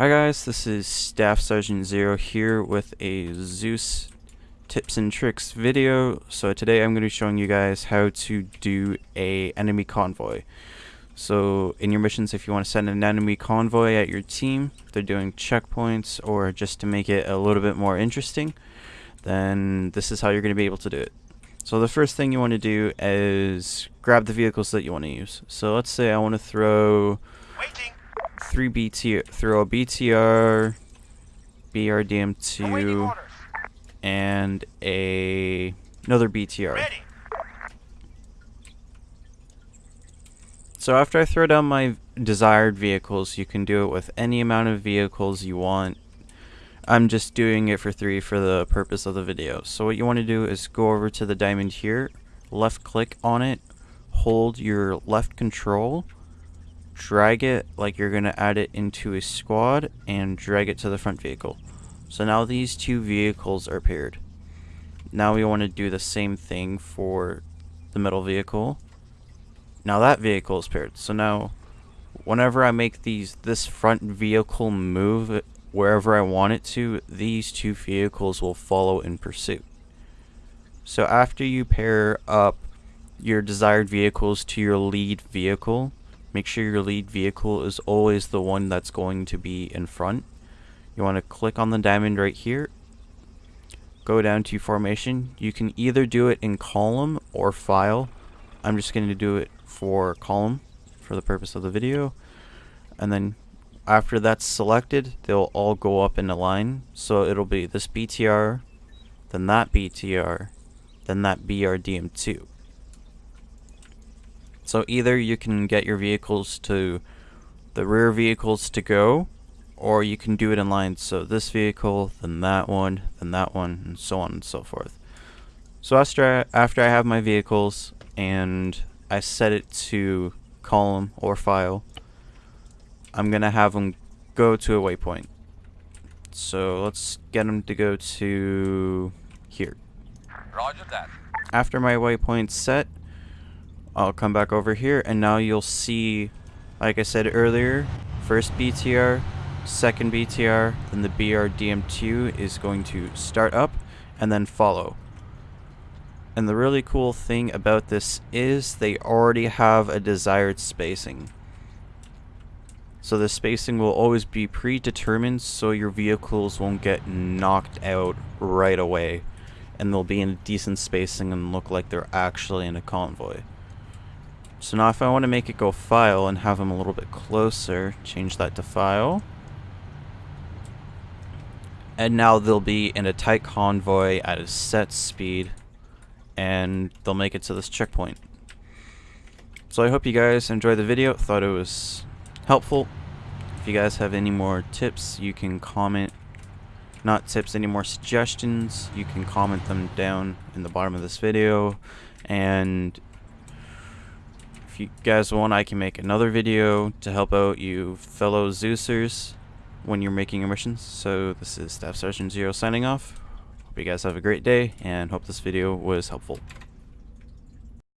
Hi guys, this is Staff Sergeant Zero here with a Zeus tips and tricks video. So today I'm going to be showing you guys how to do a enemy convoy. So in your missions if you want to send an enemy convoy at your team, if they're doing checkpoints or just to make it a little bit more interesting, then this is how you're going to be able to do it. So the first thing you want to do is grab the vehicles that you want to use. So let's say I want to throw Waiting. Three BT throw a BTR, BRDM2, and a another BTR. Ready. So after I throw down my desired vehicles, you can do it with any amount of vehicles you want. I'm just doing it for three for the purpose of the video. So what you want to do is go over to the diamond here, left click on it, hold your left control, drag it like you're going to add it into a squad, and drag it to the front vehicle. So now these two vehicles are paired. Now we want to do the same thing for the middle vehicle. Now that vehicle is paired. So now whenever I make these this front vehicle move wherever I want it to, these two vehicles will follow in pursuit. So after you pair up your desired vehicles to your lead vehicle, make sure your lead vehicle is always the one that's going to be in front. You want to click on the diamond right here, go down to formation. You can either do it in column or file. I'm just going to do it for column for the purpose of the video. And then after that's selected, they'll all go up in a line. So it'll be this BTR, then that BTR, then that BRDM2. So either you can get your vehicles to the rear vehicles to go, or you can do it in line. So this vehicle, then that one, then that one, and so on and so forth. So after I, after I have my vehicles and I set it to column or file, I'm gonna have them go to a waypoint. So let's get them to go to here. Roger that. After my waypoint's set, I'll come back over here and now you'll see, like I said earlier, first BTR, second BTR, then the BRDM2 is going to start up and then follow. And the really cool thing about this is they already have a desired spacing. So the spacing will always be predetermined so your vehicles won't get knocked out right away. And they'll be in decent spacing and look like they're actually in a convoy. So now if I want to make it go file and have them a little bit closer, change that to file. And now they'll be in a tight convoy at a set speed and they'll make it to this checkpoint. So I hope you guys enjoyed the video, thought it was helpful. If you guys have any more tips, you can comment. Not tips, any more suggestions, you can comment them down in the bottom of this video. And you guys want, I can make another video to help out you fellow Zeusers when you're making your missions. So this is Staff Sergeant Zero signing off. Hope you guys have a great day and hope this video was helpful.